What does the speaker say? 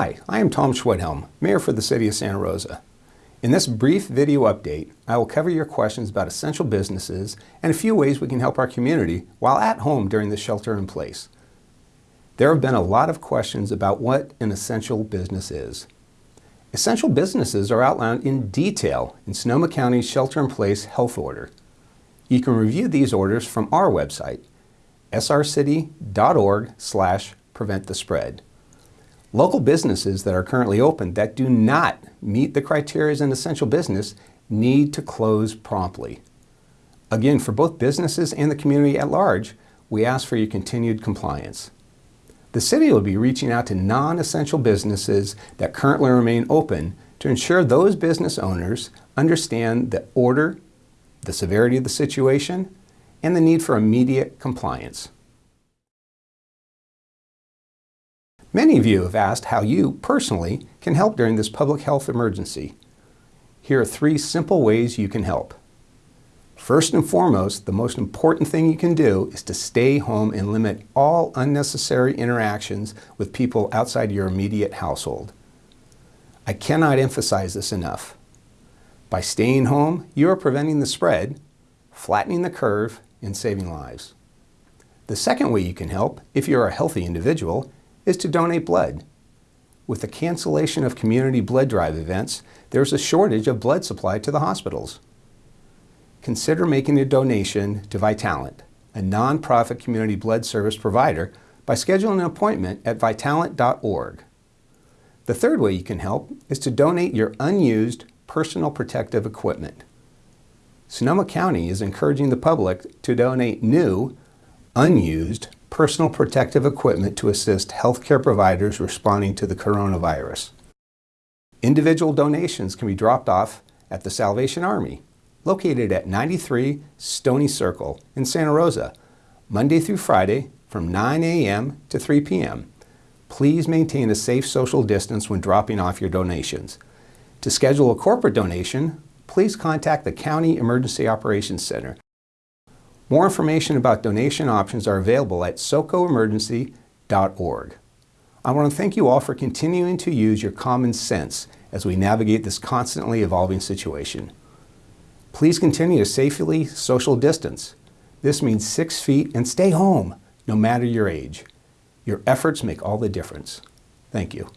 Hi, I am Tom Schwedhelm, Mayor for the City of Santa Rosa. In this brief video update, I will cover your questions about essential businesses and a few ways we can help our community while at home during the shelter in place. There have been a lot of questions about what an essential business is. Essential businesses are outlined in detail in Sonoma County's shelter-in-place health order. You can review these orders from our website, srcity.org slash prevent the spread. Local businesses that are currently open that do not meet the criteria as an essential business need to close promptly. Again, for both businesses and the community at large, we ask for your continued compliance. The city will be reaching out to non-essential businesses that currently remain open to ensure those business owners understand the order, the severity of the situation, and the need for immediate compliance. Many of you have asked how you, personally, can help during this public health emergency. Here are three simple ways you can help. First and foremost, the most important thing you can do is to stay home and limit all unnecessary interactions with people outside your immediate household. I cannot emphasize this enough. By staying home, you are preventing the spread, flattening the curve, and saving lives. The second way you can help, if you're a healthy individual, is to donate blood. With the cancellation of community blood drive events, there's a shortage of blood supply to the hospitals. Consider making a donation to Vitalant, a nonprofit community blood service provider, by scheduling an appointment at vitalant.org. The third way you can help is to donate your unused personal protective equipment. Sonoma County is encouraging the public to donate new, unused personal protective equipment to assist healthcare providers responding to the coronavirus. Individual donations can be dropped off at the Salvation Army, located at 93 Stony Circle in Santa Rosa, Monday through Friday from 9 a.m. to 3 p.m. Please maintain a safe social distance when dropping off your donations. To schedule a corporate donation, please contact the County Emergency Operations Center more information about donation options are available at socoemergency.org. I want to thank you all for continuing to use your common sense as we navigate this constantly evolving situation. Please continue to safely social distance. This means six feet and stay home, no matter your age. Your efforts make all the difference. Thank you.